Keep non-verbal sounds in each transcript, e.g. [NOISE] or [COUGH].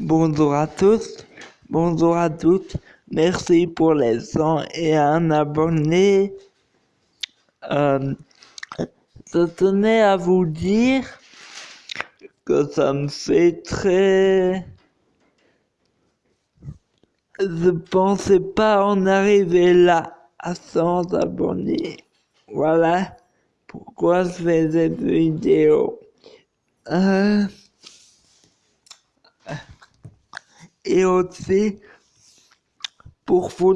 Bonjour à tous, bonjour à toutes. Merci pour les 100 et un abonné. Euh, je tenais à vous dire que ça me fait très... Je pensais pas en arriver là, à 100 abonnés. Voilà pourquoi je fais cette vidéo. Euh, et aussi, pour vous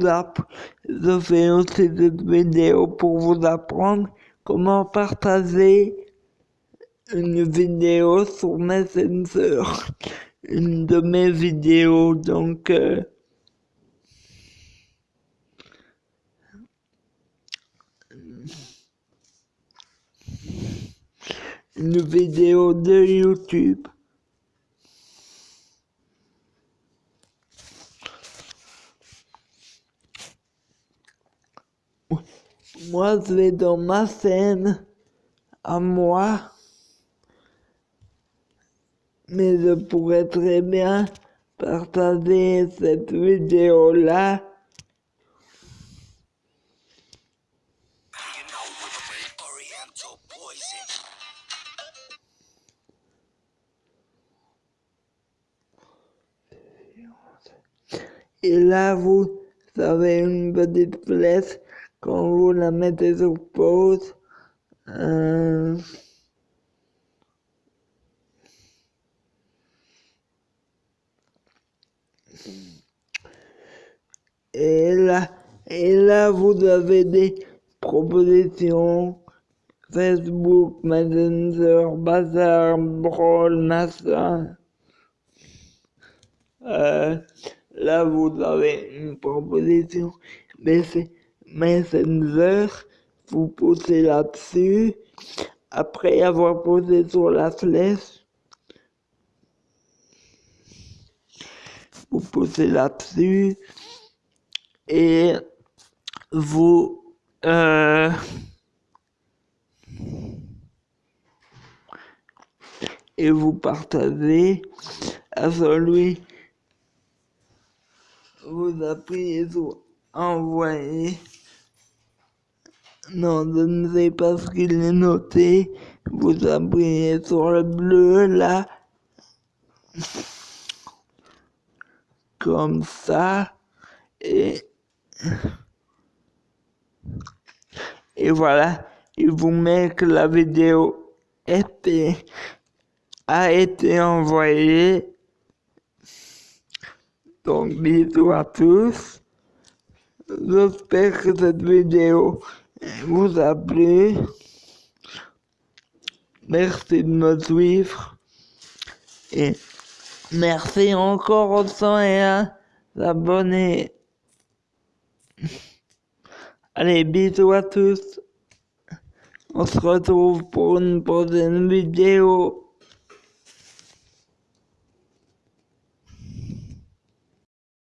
je fais aussi cette vidéo pour vous apprendre comment partager une vidéo sur Messenger. [LAUGHS] Une de mes vidéos, donc... Euh, une vidéo de YouTube. Moi, je vais dans ma scène à moi, mais je pourrais très bien partager cette vidéo-là. Et là, vous avez une petite flèche quand vous la mettez sur pause. Euh, et là, et là, vous avez des propositions Facebook, Messenger, Bazar, Brawl, NASA. Euh, Là, vous avez une proposition, mais c'est Messenger, vous posez là-dessus. Après avoir posé sur la flèche, vous posez là-dessus et vous euh, et vous partagez à celui vous appuyez sur envoyer. Non, je ne sais pas ce qu'il est noté. Vous appuyez sur le bleu là. Comme ça. Et, et voilà. Il vous met que la vidéo était, a été envoyée donc bisous à tous. J'espère que cette vidéo vous a plu. Merci de me suivre. Et merci encore aux 101 abonnés. Allez, bisous à tous. On se retrouve pour une prochaine vidéo.